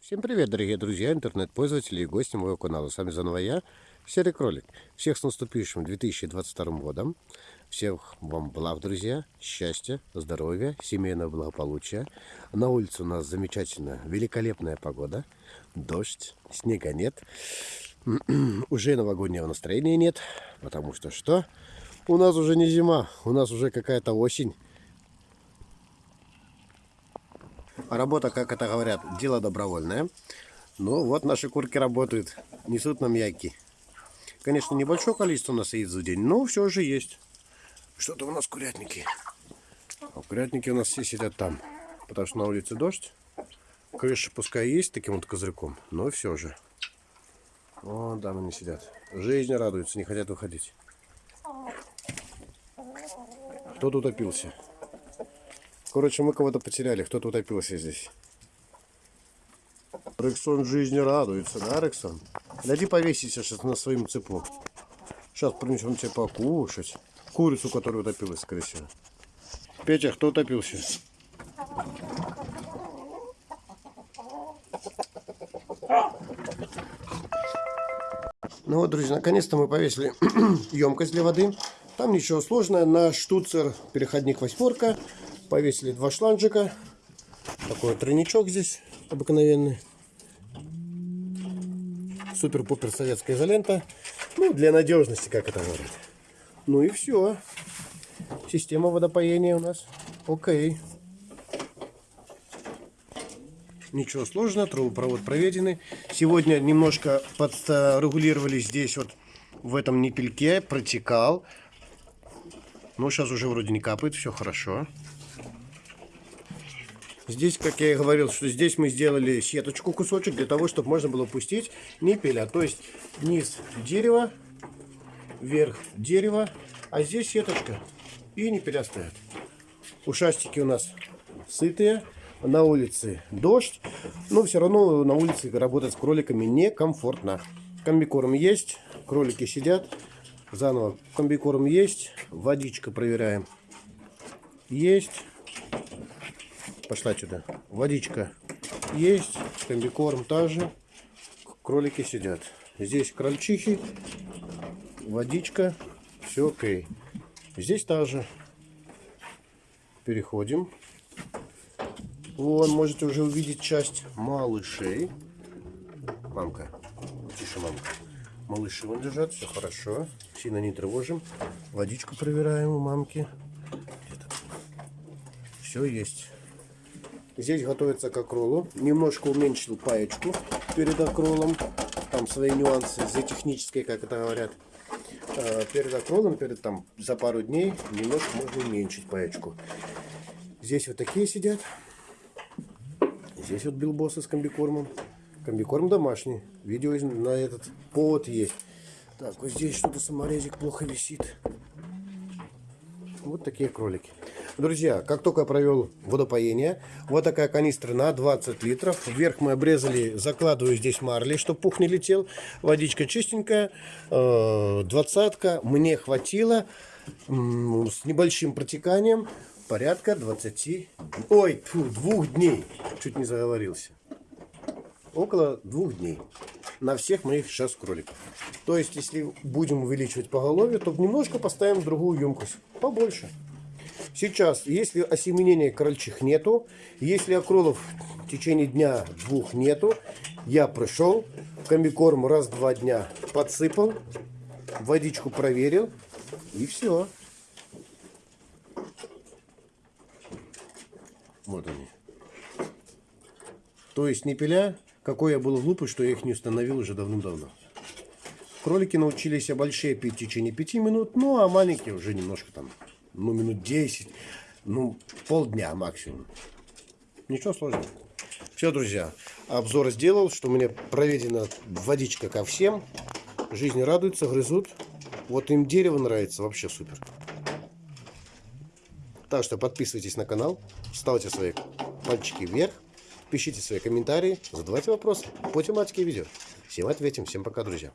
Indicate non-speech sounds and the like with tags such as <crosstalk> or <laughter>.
Всем привет, дорогие друзья, интернет-пользователи и гости моего канала. С вами заново я, Серый Кролик. Всех с наступившим 2022 годом. Всех вам благ, друзья, счастья, здоровья, семейного благополучия. На улице у нас замечательная, великолепная погода. Дождь, снега нет. <clears throat> Уже новогоднего настроения нет, потому что что? У нас уже не зима, у нас уже какая-то осень. Работа, как это говорят, дело добровольное. Ну, вот наши курки работают, несут нам яйки. Конечно, небольшое количество у нас яиц за день, но все же есть. Что-то у нас курятники. А курятники у нас все сидят там, потому что на улице дождь. Крыша пускай есть таким вот козырьком, но все же. Вон там они сидят. Жизнь радуются, не хотят выходить. Кто тут опился? Короче, мы кого-то потеряли. Кто-то утопился здесь. Рексон жизни радуется, да, Рексон? Гляди, повеситься сейчас на своем цепу. Сейчас принесем тебе покушать. Курицу, которая утопилась, скорее всего. Петя, кто утопился? Ну вот, друзья, наконец-то мы повесили <clears throat> емкость для воды. Там ничего сложного. На штуцер переходник восьмерка Повесили два шланжика. Такой тройничок здесь обыкновенный. Супер-пупер советская изолента. Ну, для надежности, как это говорят. Ну и все. Система водопоения у нас. Окей. Ничего сложного, трубопровод проведены. Сегодня немножко подрегулировали здесь вот в этом нипельке, протекал. Но сейчас уже вроде не капает, все хорошо. Здесь, как я и говорил, что здесь мы сделали сеточку, кусочек, для того, чтобы можно было пустить ниппеля. То есть низ дерева, вверх дерева, а здесь сеточка. И ниппеля стоят. Ушастики у нас сытые. На улице дождь. Но все равно на улице работать с кроликами некомфортно. Комбикорм есть, кролики сидят. Заново комбикорм есть. Водичка проверяем. Есть пошла сюда. Водичка есть, комбикорм также. Кролики сидят. Здесь крольчихи, водичка, все окей. Здесь также. Переходим. Вон, можете уже увидеть часть малышей. Мамка, тише, мамка. Малыши вон лежат, все хорошо. Сильно не тревожим. Водичку проверяем у мамки. Все есть. Здесь готовится к акролу. Немножко уменьшил паечку перед акролом. Там свои нюансы за технической, как это говорят. А, перед акролом, перед там за пару дней немножко можно уменьшить паечку. Здесь вот такие сидят. Здесь вот билбосы с комбикормом. Комбикорм домашний. Видео на этот повод есть. Так, вот здесь что-то саморезик плохо висит. Вот такие кролики. Друзья, как только я провел водопоение, вот такая канистра на 20 литров. Вверх мы обрезали, закладываю здесь марли, чтобы пух не летел. Водичка чистенькая, э, двадцатка. Мне хватило с небольшим протеканием порядка 20, ой, фу, двух дней. Чуть не заговорился. Около двух дней на всех моих сейчас кроликов. То есть, если будем увеличивать поголовье, то немножко поставим другую емкость, побольше. Сейчас, если осеменения крольчих нету, если окролов в течение дня-двух нету, я пришел, комбикорм раз-два дня подсыпал, водичку проверил, и все. Вот они. То есть не пиля, какой я был глупый, что я их не установил уже давным-давно. Кролики научились большие пить в течение 5 минут, ну а маленькие уже немножко там ну, минут 10, ну, полдня максимум. Ничего сложного. Все, друзья, обзор сделал, что у меня проведена водичка ко всем. Жизнь радуется, грызут. Вот им дерево нравится, вообще супер. Так что подписывайтесь на канал, ставьте свои пальчики вверх, пишите свои комментарии, задавайте вопросы по тематике видео. Всем ответим, всем пока, друзья.